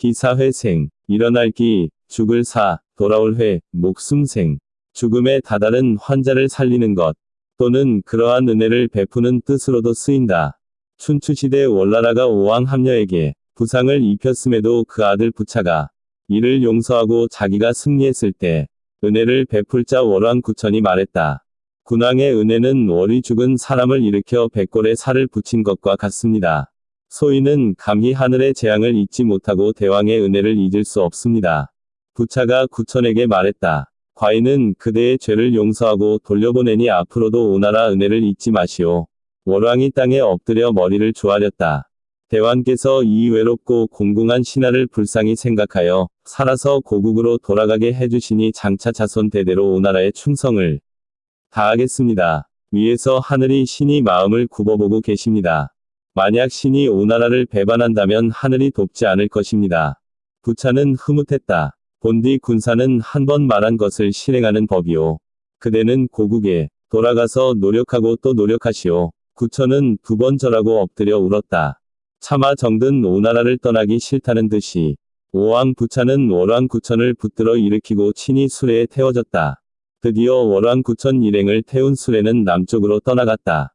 기사회생, 일어날 기, 죽을 사, 돌아올 회, 목숨생. 죽음에 다다른 환자를 살리는 것, 또는 그러한 은혜를 베푸는 뜻으로도 쓰인다. 춘추시대 월나라가 오왕 함녀에게 부상을 입혔음에도 그 아들 부차가 이를 용서하고 자기가 승리했을 때 은혜를 베풀 자 월왕 구천이 말했다. 군왕의 은혜는 월이 죽은 사람을 일으켜 백골에 살을 붙인 것과 같습니다. 소인은 감히 하늘의 재앙을 잊지 못하고 대왕의 은혜를 잊을 수 없습니다. 부차가 구천에게 말했다. 과인은 그대의 죄를 용서하고 돌려보내니 앞으로도 오나라 은혜를 잊지 마시오. 월왕이 땅에 엎드려 머리를 조아렸다. 대왕께서 이 외롭고 공공한 신하를 불쌍히 생각하여 살아서 고국으로 돌아가게 해주시니 장차 자손 대대로 오나라의 충성을 다하겠습니다. 위에서 하늘이 신이 마음을 굽어보고 계십니다. 만약 신이 오나라를 배반한다면 하늘이 돕지 않을 것입니다. 부차는 흐뭇했다. 본디 군사는 한 번 말한 것을 실행하는 법이오. 그대는 고국에 돌아가서 노력하고 또 노력하시오. 구천은 두 번 절하고 엎드려 울었다. 차마 정든 오나라를 떠나기 싫다는 듯이 오왕 부차는 월왕 구천을 붙들어 일으키고 친히 수레에 태워졌다. 드디어 월왕 구천 일행을 태운 수레는 남쪽으로 떠나갔다.